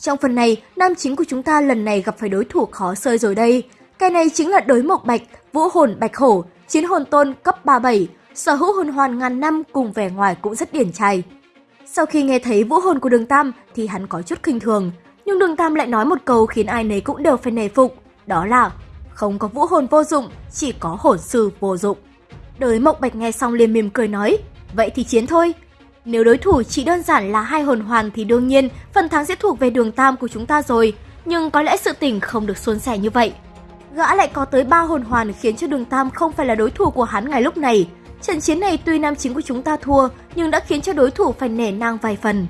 Trong phần này, nam chính của chúng ta lần này gặp phải đối thủ khó sơi rồi đây. Cái này chính là đối mộc bạch, vũ hồn bạch hổ, chiến hồn tôn cấp 37, sở hữu hồn hoàn ngàn năm cùng vẻ ngoài cũng rất điển trai. Sau khi nghe thấy vũ hồn của đường Tam thì hắn có chút khinh thường, nhưng đường Tam lại nói một câu khiến ai nấy cũng đều phải nề phục, đó là không có vũ hồn vô dụng, chỉ có hồn sư vô dụng. Đới mộc Bạch nghe xong liền mỉm cười nói, vậy thì chiến thôi. Nếu đối thủ chỉ đơn giản là hai hồn hoàn thì đương nhiên phần thắng sẽ thuộc về đường Tam của chúng ta rồi, nhưng có lẽ sự tình không được suôn sẻ như vậy. Gã lại có tới ba hồn hoàn khiến cho đường Tam không phải là đối thủ của hắn ngày lúc này. Trận chiến này tuy nam chính của chúng ta thua, nhưng đã khiến cho đối thủ phải nể nang vài phần.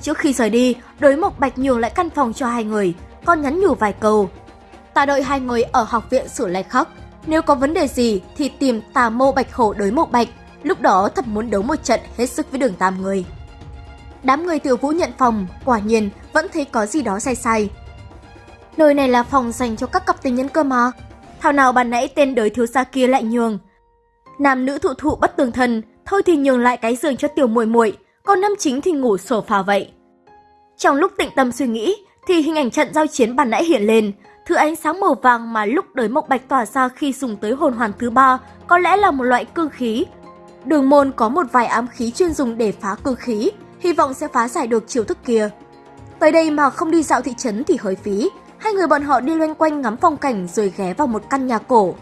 Trước khi rời đi, đối mộc bạch nhường lại căn phòng cho hai người, còn nhắn nhủ vài câu. Ta đợi hai người ở học viện xử lại khắc. Nếu có vấn đề gì thì tìm tà mô bạch khổ đối mộc bạch. Lúc đó thật muốn đấu một trận hết sức với đường tam người. Đám người tiểu vũ nhận phòng, quả nhiên vẫn thấy có gì đó sai sai. Nơi này là phòng dành cho các cặp tình nhân cơ mà. Thảo nào bàn nãy tên đời thiếu gia kia lại nhường. Nam nữ thụ thụ bất tường thân, thôi thì nhường lại cái giường cho tiểu muội muội, còn nam chính thì ngủ sổ phà vậy. Trong lúc tĩnh tâm suy nghĩ, thì hình ảnh trận giao chiến bàn nãy hiện lên, thứ ánh sáng màu vàng mà lúc đời mộc bạch tỏa ra khi dùng tới hồn hoàn thứ ba có lẽ là một loại cương khí. Đường môn có một vài ám khí chuyên dùng để phá cương khí, hy vọng sẽ phá giải được chiêu thức kia. Tới đây mà không đi dạo thị trấn thì hơi phí, hai người bọn họ đi loanh quanh ngắm phong cảnh rồi ghé vào một căn nhà cổ.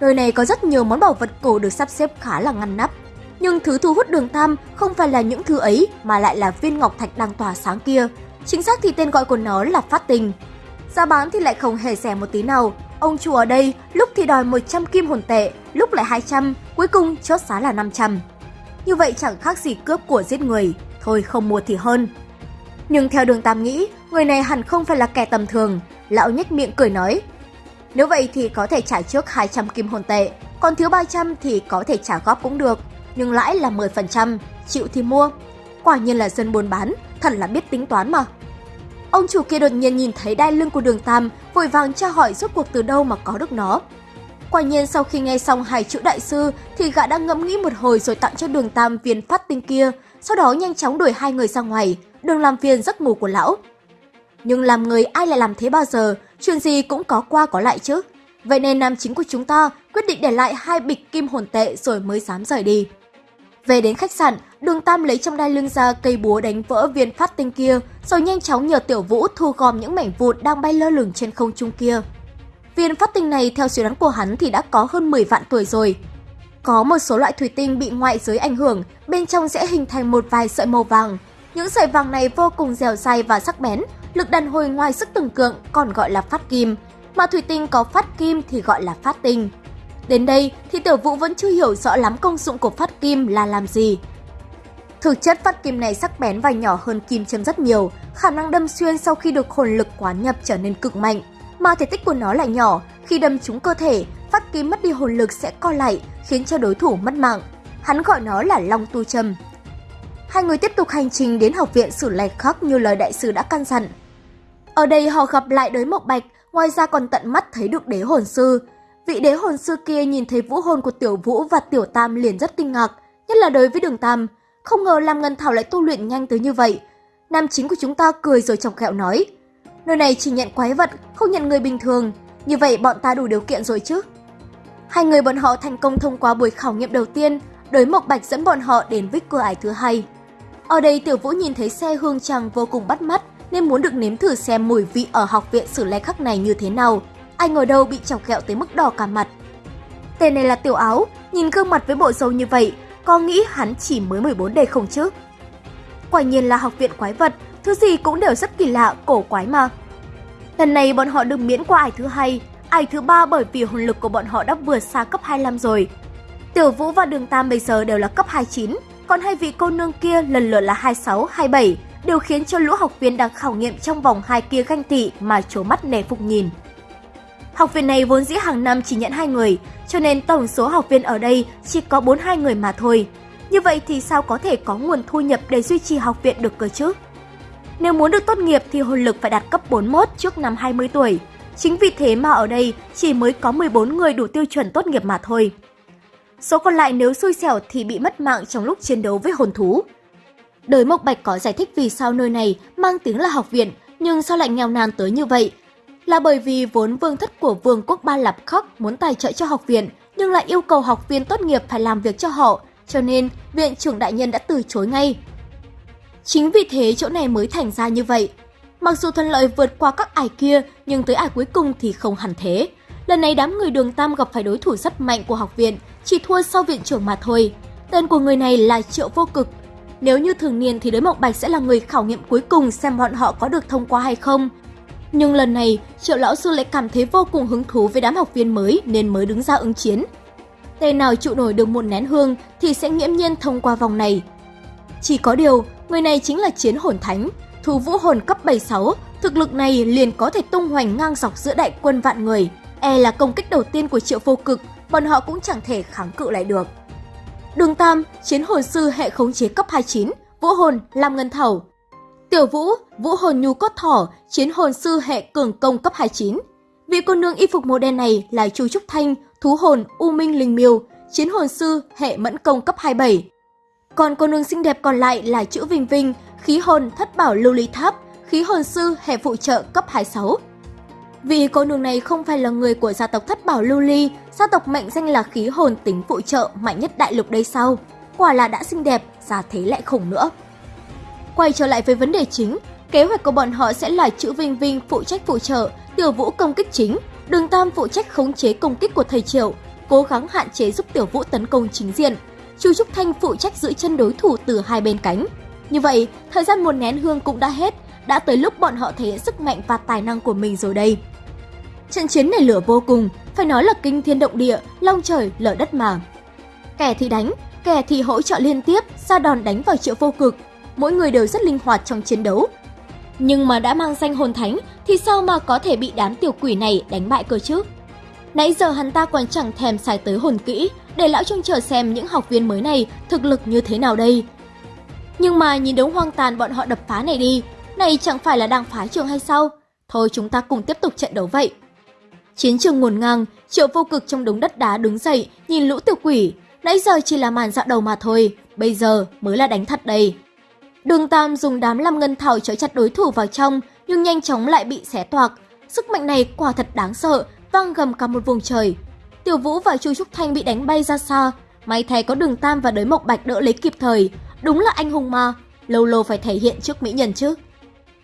Nơi này có rất nhiều món bảo vật cổ được sắp xếp khá là ngăn nắp. Nhưng thứ thu hút đường Tam không phải là những thứ ấy mà lại là viên ngọc thạch đang tỏa sáng kia. Chính xác thì tên gọi của nó là phát tình. Giá bán thì lại không hề rẻ một tí nào. Ông chủ ở đây lúc thì đòi 100 kim hồn tệ, lúc lại 200, cuối cùng chốt giá là 500. Như vậy chẳng khác gì cướp của giết người, thôi không mua thì hơn. Nhưng theo đường Tam nghĩ, người này hẳn không phải là kẻ tầm thường. Lão nhếch miệng cười nói, nếu vậy thì có thể trả trước 200 kim hồn tệ, còn thiếu 300 thì có thể trả góp cũng được, nhưng lãi là 10%, chịu thì mua. Quả nhiên là dân buôn bán, thật là biết tính toán mà. Ông chủ kia đột nhiên nhìn thấy đai lưng của đường Tam, vội vàng tra hỏi rốt cuộc từ đâu mà có được nó. Quả nhiên sau khi nghe xong hai chữ đại sư thì gã đã ngẫm nghĩ một hồi rồi tặng cho đường Tam viên phát tinh kia, sau đó nhanh chóng đuổi hai người ra ngoài, Đường làm phiền giấc ngủ của lão. Nhưng làm người ai lại làm thế bao giờ, chuyện gì cũng có qua có lại chứ. Vậy nên nam chính của chúng ta quyết định để lại hai bịch kim hồn tệ rồi mới dám rời đi. Về đến khách sạn, đường Tam lấy trong đai lưng ra cây búa đánh vỡ viên phát tinh kia, rồi nhanh chóng nhờ Tiểu Vũ thu gom những mảnh vụn đang bay lơ lửng trên không trung kia. Viên phát tinh này theo suy đoán của hắn thì đã có hơn 10 vạn tuổi rồi. Có một số loại thủy tinh bị ngoại giới ảnh hưởng, bên trong sẽ hình thành một vài sợi màu vàng. Những sợi vàng này vô cùng dẻo dai và sắc bén, lực đàn hồi ngoài sức tưởng tượng còn gọi là phát kim, mà thủy tinh có phát kim thì gọi là phát tinh. Đến đây thì tiểu vũ vẫn chưa hiểu rõ lắm công dụng của phát kim là làm gì. Thực chất phát kim này sắc bén và nhỏ hơn kim châm rất nhiều, khả năng đâm xuyên sau khi được hồn lực quán nhập trở nên cực mạnh, mà thể tích của nó lại nhỏ, khi đâm trúng cơ thể, phát kim mất đi hồn lực sẽ co lại, khiến cho đối thủ mất mạng. Hắn gọi nó là long tu Trâm. Hai người tiếp tục hành trình đến học viện Sử lạch Khắc như lời đại sư đã căn dặn. Ở đây họ gặp lại đới Mộc Bạch, ngoài ra còn tận mắt thấy được đế hồn sư. Vị đế hồn sư kia nhìn thấy vũ hồn của Tiểu Vũ và Tiểu Tam liền rất kinh ngạc, nhất là đối với đường Tam. Không ngờ Lam Ngân Thảo lại tu luyện nhanh tới như vậy. Nam chính của chúng ta cười rồi chọc ghẹo nói. Nơi này chỉ nhận quái vật, không nhận người bình thường. Như vậy bọn ta đủ điều kiện rồi chứ. Hai người bọn họ thành công thông qua buổi khảo nghiệm đầu tiên, đới Mộc Bạch dẫn bọn họ đến vích cửa ải thứ hai. Ở đây Tiểu Vũ nhìn thấy xe hương trăng vô cùng bắt mắt, nên muốn được nếm thử xem mùi vị ở học viện sử lai khắc này như thế nào. Ai ngồi đâu bị chọc kẹo tới mức đỏ cả mặt. Tên này là Tiểu Áo, nhìn gương mặt với bộ dâu như vậy, có nghĩ hắn chỉ mới 14 đề không chứ? Quả nhiên là học viện quái vật, thứ gì cũng đều rất kỳ lạ, cổ quái mà. Lần này bọn họ được miễn qua ải thứ hai, ải thứ ba bởi vì hồn lực của bọn họ đã vượt xa cấp 25 rồi. Tiểu Vũ và Đường Tam bây giờ đều là cấp 29, còn hai vị cô nương kia lần lượt là 26, 27, đều khiến cho lũ học viên đang khảo nghiệm trong vòng hai kia ganh tị mà trố mắt nề phục nhìn. Học viện này vốn dĩ hàng năm chỉ nhận hai người, cho nên tổng số học viên ở đây chỉ có 42 người mà thôi. Như vậy thì sao có thể có nguồn thu nhập để duy trì học viện được cơ chứ? Nếu muốn được tốt nghiệp thì hồn lực phải đạt cấp 41 trước năm 20 tuổi. Chính vì thế mà ở đây chỉ mới có 14 người đủ tiêu chuẩn tốt nghiệp mà thôi. Số còn lại nếu xui xẻo thì bị mất mạng trong lúc chiến đấu với hồn thú. Đời Mộc Bạch có giải thích vì sao nơi này mang tiếng là học viện, Nhưng sao lại nghèo nàn tới như vậy? Là bởi vì vốn vương thất của vương quốc Ba Lạp Khắc muốn tài trợ cho học viện, nhưng lại yêu cầu học viên tốt nghiệp phải làm việc cho họ, cho nên viện trưởng đại nhân đã từ chối ngay. Chính vì thế chỗ này mới thành ra như vậy. Mặc dù thuận lợi vượt qua các ải kia, nhưng tới ải cuối cùng thì không hẳn thế. Lần này đám người đường Tam gặp phải đối thủ rất mạnh của học viện, chỉ thua sau viện trưởng mà thôi. Tên của người này là Triệu Vô Cực. Nếu như thường niên thì đối Mộng Bạch sẽ là người khảo nghiệm cuối cùng xem bọn họ có được thông qua hay không. Nhưng lần này, Triệu Lão Sư lại cảm thấy vô cùng hứng thú với đám học viên mới nên mới đứng ra ứng chiến. Tên nào trụ nổi được một nén hương thì sẽ nghiễm nhiên thông qua vòng này. Chỉ có điều, người này chính là Chiến Hồn Thánh, thủ vũ hồn cấp 76, thực lực này liền có thể tung hoành ngang dọc giữa đại quân vạn người. E là công kích đầu tiên của Triệu Vô Cực, bọn họ cũng chẳng thể kháng cự lại được. Đường Tam, Chiến Hồn Sư hệ khống chế cấp 29, Vũ Hồn, Lam Ngân thầu. Tiểu Vũ, Vũ Hồn Nhu Cốt Thỏ, Chiến Hồn Sư hệ cường công cấp 29. Vị cô nương y phục màu đen này là Chu Trúc Thanh, Thú Hồn, U Minh Linh Miêu, Chiến Hồn Sư hệ mẫn công cấp 27. Còn cô nương xinh đẹp còn lại là chữ Vinh Vinh, khí hồn thất bảo lưu ly tháp, khí hồn sư hệ phụ trợ cấp 26. Vì cô nương này không phải là người của gia tộc thất bảo lưu ly, gia tộc mệnh danh là khí hồn tính phụ trợ mạnh nhất đại lục đây sau. Quả là đã xinh đẹp, giá thế lại khủng nữa. Quay trở lại với vấn đề chính, kế hoạch của bọn họ sẽ là chữ Vinh Vinh phụ trách phụ trợ, Tiểu Vũ công kích chính, Đường Tam phụ trách khống chế công kích của thầy Triệu, cố gắng hạn chế giúp Tiểu Vũ tấn công chính diện. Chu Trúc Thanh phụ trách giữ chân đối thủ từ hai bên cánh. Như vậy, thời gian một nén hương cũng đã hết, đã tới lúc bọn họ thể hiện sức mạnh và tài năng của mình rồi đây. Trận chiến này lửa vô cùng, phải nói là kinh thiên động địa, long trời, lở đất mà. Kẻ thì đánh, kẻ thì hỗ trợ liên tiếp, ra đòn đánh vào triệu vô cực. Mỗi người đều rất linh hoạt trong chiến đấu. Nhưng mà đã mang danh hồn thánh thì sao mà có thể bị đám tiểu quỷ này đánh bại cơ chứ? Nãy giờ hắn ta còn chẳng thèm xài tới hồn kỹ, để lão trông chờ xem những học viên mới này thực lực như thế nào đây. Nhưng mà nhìn đống hoang tàn bọn họ đập phá này đi, này chẳng phải là đang phá trường hay sao? Thôi chúng ta cùng tiếp tục trận đấu vậy. Chiến trường ngổn ngang, triệu vô cực trong đống đất đá đứng dậy, nhìn lũ tiểu quỷ. Nãy giờ chỉ là màn dạo đầu mà thôi, bây giờ mới là đánh thật đây. Đường Tam dùng đám lam ngân thảo trói chặt đối thủ vào trong, nhưng nhanh chóng lại bị xé toạc. Sức mạnh này quả thật đáng sợ, vang gầm cả một vùng trời. Tiểu Vũ và Chu Trúc Thanh bị đánh bay ra xa, may thay có Đường Tam và Đới Mộc Bạch đỡ lấy kịp thời. Đúng là anh hùng mà, lâu lâu phải thể hiện trước mỹ nhân chứ.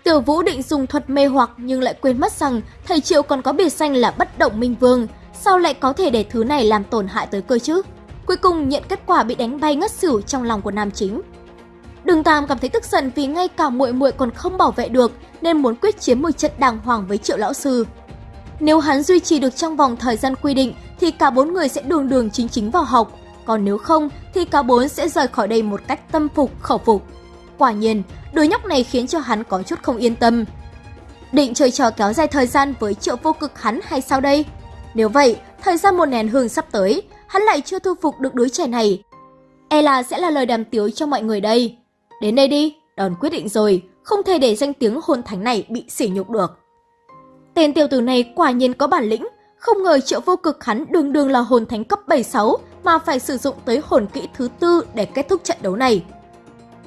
Tiểu Vũ định dùng thuật mê hoặc nhưng lại quên mất rằng thầy Triệu còn có biệt danh là bất động minh vương, sao lại có thể để thứ này làm tổn hại tới cơ chứ? Cuối cùng nhận kết quả bị đánh bay ngất xỉu trong lòng của nam chính. Đường Tam cảm thấy tức giận vì ngay cả muội muội còn không bảo vệ được nên muốn quyết chiến một trận đàng hoàng với Triệu lão sư. Nếu hắn duy trì được trong vòng thời gian quy định thì cả bốn người sẽ đường đường chính chính vào học, còn nếu không thì cả bốn sẽ rời khỏi đây một cách tâm phục khẩu phục. Quả nhiên, đứa nhóc này khiến cho hắn có chút không yên tâm. Định chơi trò kéo dài thời gian với triệu vô cực hắn hay sao đây? Nếu vậy, thời gian một nén hương sắp tới, hắn lại chưa thu phục được đứa trẻ này. E là sẽ là lời đàm tiếu cho mọi người đây. Đến đây đi, đòn quyết định rồi, không thể để danh tiếng hôn thánh này bị sỉ nhục được. Tên tiểu tử này quả nhiên có bản lĩnh, không ngờ triệu vô cực hắn đường đường là hồn thánh cấp 76 mà phải sử dụng tới hồn kỹ thứ tư để kết thúc trận đấu này.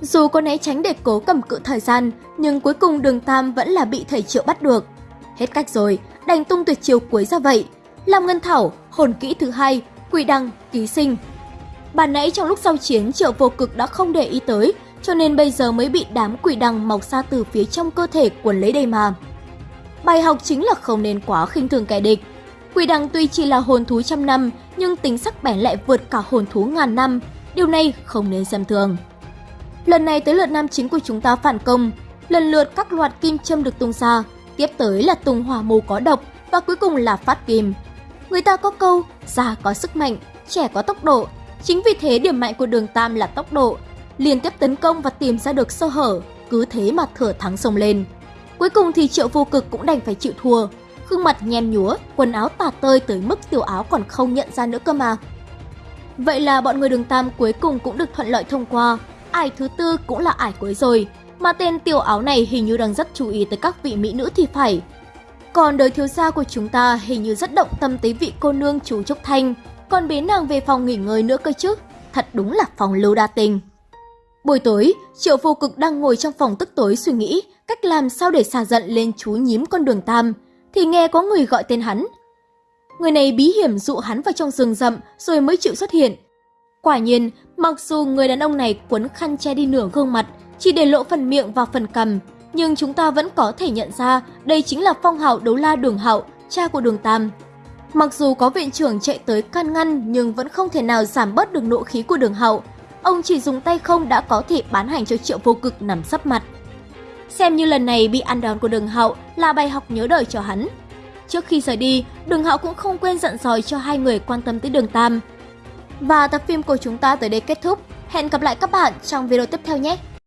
Dù có né tránh để cố cầm cự thời gian, nhưng cuối cùng đường Tam vẫn là bị thầy Triệu bắt được. Hết cách rồi, đành tung tuyệt chiều cuối ra vậy. Làm ngân thảo, hồn kỹ thứ hai, quỷ đăng, ký sinh. Bản nãy trong lúc giao chiến Triệu vô cực đã không để ý tới, cho nên bây giờ mới bị đám quỷ đăng mọc ra từ phía trong cơ thể quần lấy đây mà. Bài học chính là không nên quá khinh thường kẻ địch. Quỷ đằng tuy chỉ là hồn thú trăm năm, nhưng tính sắc bén lại vượt cả hồn thú ngàn năm. Điều này không nên xem thường. Lần này tới lượt nam chính của chúng ta phản công, lần lượt các loạt kim châm được tung ra, tiếp tới là tung hỏa mù có độc và cuối cùng là phát kim. Người ta có câu, già có sức mạnh, trẻ có tốc độ. Chính vì thế điểm mạnh của đường Tam là tốc độ, liên tiếp tấn công và tìm ra được sơ hở, cứ thế mà thừa thắng sông lên. Cuối cùng thì triệu vô cực cũng đành phải chịu thua, gương mặt nhem nhúa, quần áo tả tơi tới mức tiểu áo còn không nhận ra nữa cơ mà. Vậy là bọn người đường Tam cuối cùng cũng được thuận lợi thông qua, ải thứ tư cũng là ải cuối rồi, mà tên tiểu áo này hình như đang rất chú ý tới các vị mỹ nữ thì phải. Còn đời thiếu gia của chúng ta hình như rất động tâm tới vị cô nương chú Trúc Thanh, còn bế nàng về phòng nghỉ ngơi nữa cơ chứ, thật đúng là phòng lưu đa tình. Buổi tối, Triệu Vô Cực đang ngồi trong phòng tức tối suy nghĩ cách làm sao để xả giận lên chú nhím con đường Tam, thì nghe có người gọi tên hắn. Người này bí hiểm dụ hắn vào trong rừng rậm rồi mới chịu xuất hiện. Quả nhiên, mặc dù người đàn ông này quấn khăn che đi nửa gương mặt, chỉ để lộ phần miệng và phần cằm, nhưng chúng ta vẫn có thể nhận ra đây chính là phong hạo đấu la đường hạo, cha của đường Tam. Mặc dù có viện trưởng chạy tới can ngăn nhưng vẫn không thể nào giảm bớt được nộ khí của đường hạo. Ông chỉ dùng tay không đã có thể bán hành cho triệu vô cực nằm sấp mặt. Xem như lần này bị ăn đòn của đường Hậu là bài học nhớ đời cho hắn. Trước khi rời đi, đường Hậu cũng không quên dặn dòi cho hai người quan tâm tới đường Tam. Và tập phim của chúng ta tới đây kết thúc. Hẹn gặp lại các bạn trong video tiếp theo nhé!